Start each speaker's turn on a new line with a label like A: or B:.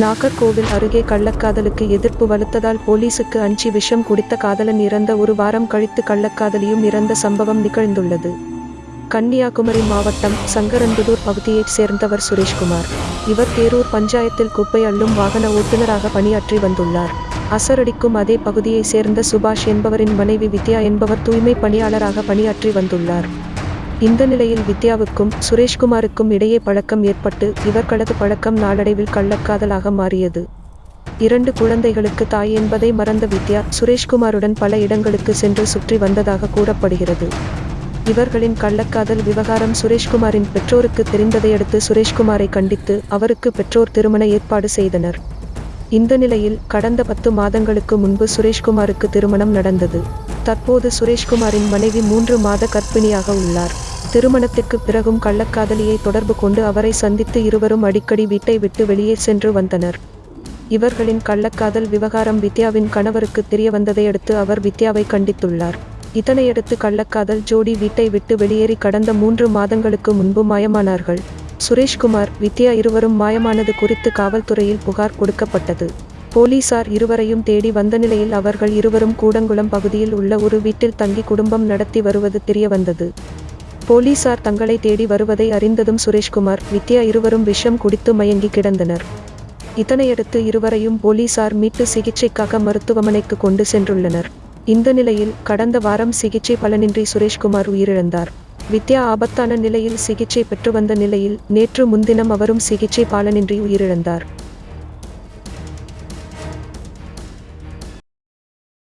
A: நாகர்கோவில் அருகே கள்ளக்காதலுக்கு எதிர்ப்பு வலுத்ததால் போலீசுக்கு அஞ்சி விஷம் குடித்த காதலன் இறந்த ஒரு வாரம் கழித்து கள்ளக்காதலியும் இறந்த சம்பவம் நிகழ்ந்துள்ளது. கன்னியாகுமரி மாவட்டம் சங்கரன்புதூர் பகுதியைச் சேர்ந்தவர் சுரேஷ்குமார். இவர் தேரூர் பஞ்சாயத்தில் குப்பை அள்ளும் வாகன ஓட்டுநராக பணியாற்றி வந்துள்ளார். அசரடிக்கும் அதே பகுதியைச் சேர்ந்த சுபாஷ் என்பவரின் மனைவி வித்யா என்பவர் தூய்மை பணியாளராக பணியாற்றி வந்துள்ளார். இந்த நிலையில் வித்யாவுக்கும் சுரேஷ்குமாருக்கும் இடையே பழக்கம் ஏற்பட்டு இவர்களது பழக்கம் நாளடைவில் கள்ளக்காதலாக மாறியது. இரண்டு குழந்தைகளுக்கு தாய் என்பதை மறந்த வித்யா சுரேஷ்குமாருடன் பல இடங்களுக்கு சென்று சுற்றி வந்ததாக கூறப்படுகிறது. இவர்களின் கள்ளக்காதல் விவகாரம் சுரேஷ்குமாரின் பெற்றோருக்கு தெரிந்ததையடுத்து சுரேஷ்குமாரை கண்டித்து அவருக்கு பெற்றோர் திருமண ஏற்பாடு செய்தனர். இந்த நிலையில் கடந்த பத்து மாதங்களுக்கு முன்பு சுரேஷ்குமாருக்கு திருமணம் நடந்தது. தற்போது சுரேஷ்குமாரின் மனைவி மூன்று மாத கர்ப்பிணியாக உள்ளார். திருமணத்திற்கு பிறகும் கள்ளக்காதலியை தொடர்பு கொண்டு அவரை சந்தித்து இருவரும் அடிக்கடி வீட்டை விட்டு வெளியே சென்று வந்தனர். இவர்களின் கள்ளக்காதல் விவகாரம் வித்யாவின் கணவருக்கு தெரிய வந்ததையடுத்து அவர் வித்யாவை கண்டித்துள்ளார். இதனையடுத்து கள்ளக்காதல் ஜோடி வீட்டை விட்டு வெளியேறி கடந்த மூன்று மாதங்களுக்கு முன்பு மாயமானார்கள். சுரேஷ்குமார் வித்யா இருவரும் மாயமானது குறித்து காவல்துறையில் புகார் கொடுக்கப்பட்டது. போலீசார் இருவரையும் தேடி வந்த நிலையில் அவர்கள் இருவரும் கூடங்குளம் பகுதியில் உள்ள ஒரு வீட்டில் தங்கி குடும்பம் நடத்தி வருவது தெரியவந்தது போலீசார் தங்களை தேடி வருவதை அறிந்ததும் சுரேஷ்குமார் வித்யா இருவரும் விஷம் குடித்து மயங்கி கிடந்தனர். இதனையடுத்து இருவரையும் போலீசார் மீட்டு சிகிச்சைக்காக மருத்துவமனைக்கு கொண்டு சென்றுள்ளனர். இந்த நிலையில் கடந்த வாரம் சிகிச்சை பலனின்றி சுரேஷ்குமார் உயிரிழந்தார். வித்யா ஆபத்தான நிலையில் சிகிச்சை பெற்று வந்த நிலையில் நேற்று முன்தினம் அவரும் சிகிச்சை பலனின்றி உயிரிழந்தார்.